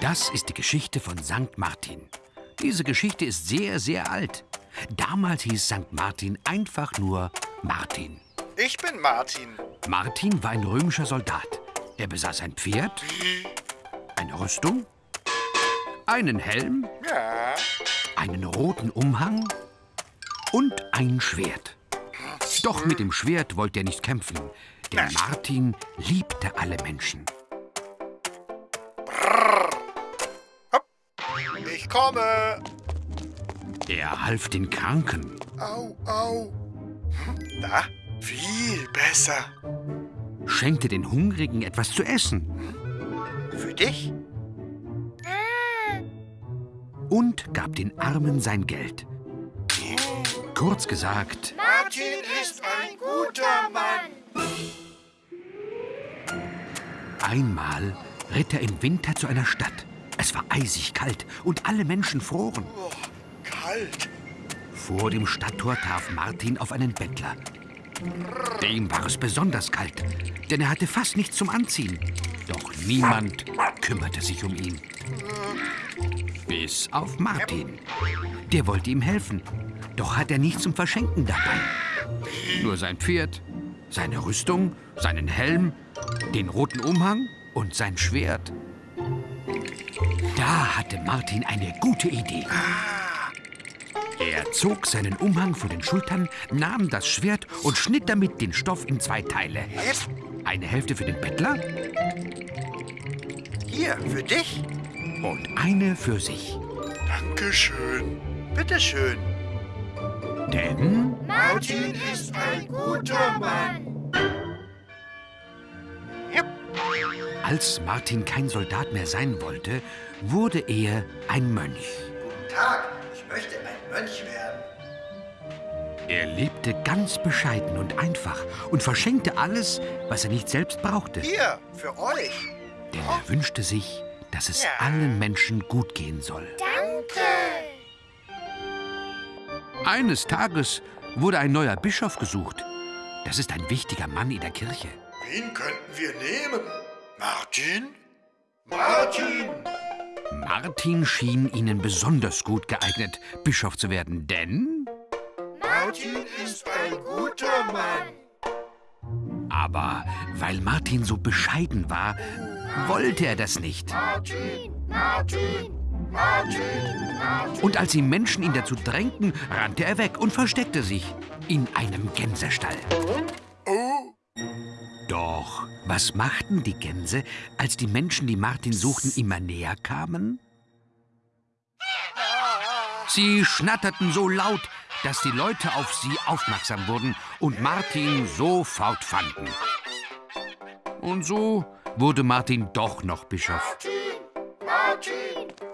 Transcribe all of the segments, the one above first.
Das ist die Geschichte von St. Martin. Diese Geschichte ist sehr, sehr alt. Damals hieß St. Martin einfach nur Martin. Ich bin Martin. Martin war ein römischer Soldat. Er besaß ein Pferd, eine Rüstung, einen Helm, Ja. einen roten Umhang und ein Schwert. Doch mit dem Schwert wollte er nicht kämpfen, denn Martin liebte alle Menschen. Ich komme. Er half den Kranken, Au, au. Hm, Da, viel besser. schenkte den Hungrigen etwas zu essen Für dich? und gab den Armen sein Geld. Kurz gesagt, Martin ist ein guter Mann. einmal ritt er im Winter zu einer Stadt. Es war eisig kalt und alle Menschen froren. Oh, kalt. Vor dem Stadttor traf Martin auf einen Bettler. Dem war es besonders kalt, denn er hatte fast nichts zum Anziehen. Doch niemand kümmerte sich um ihn. Bis auf Martin. Der wollte ihm helfen, doch hat er nichts zum Verschenken dabei. Nur sein Pferd, seine Rüstung, seinen Helm, den roten Umhang und sein Schwert. Da hatte Martin eine gute Idee. Er zog seinen Umhang von den Schultern, nahm das Schwert und schnitt damit den Stoff in zwei Teile. Eine Hälfte für den Bettler Hier, für dich. und eine für sich. Dankeschön. Bitteschön. Denn Martin ist ein guter Mann. als Martin kein Soldat mehr sein wollte, wurde er ein Mönch. Guten Tag, ich möchte ein Mönch werden. Er lebte ganz bescheiden und einfach und verschenkte alles, was er nicht selbst brauchte. Hier, für euch. Denn er wünschte sich, dass es Ja. allen Menschen gut gehen soll. Danke. Eines Tages wurde ein neuer Bischof gesucht. Das ist ein wichtiger Mann in der Kirche. Wen könnten wir nehmen? Martin? Martin! Martin schien ihnen besonders gut geeignet, Bischof zu werden, denn... Martin ist ein guter Mann. Aber weil Martin so bescheiden war, wollte er das nicht. Martin, Martin, Martin, Martin. Und als die Menschen ihn dazu drängten, rannte er weg und versteckte sich in einem Gänsestall. Doch was machten die Gänse, als die Menschen, die Martin suchten, immer näher kamen? Sie schnatterten so laut, dass die Leute auf sie aufmerksam wurden und Martin sofort fanden. Und so wurde Martin doch noch Bischof. Martin.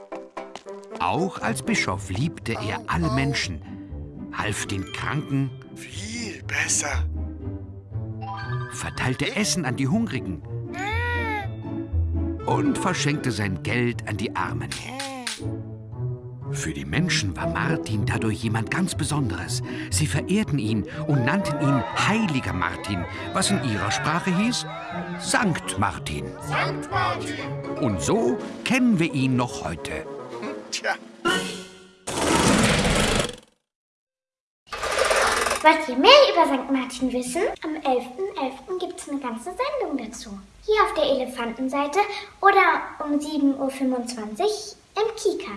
Auch als Bischof liebte er alle Menschen, half den Kranken, Viel besser. verteilte Essen an die Hungrigen und verschenkte sein Geld an die Armen. Für die Menschen war Martin dadurch jemand ganz Besonderes. Sie verehrten ihn und nannten ihn Heiliger Martin, was in ihrer Sprache hieß Sankt Martin. Sankt Martin. Und so kennen wir ihn noch heute. Tja, Wollt ihr mehr über St. Martin wissen? Am 11.11. gibt es eine ganze Sendung dazu. Hier auf der Elefantenseite oder um 7.25 Uhr im Kika.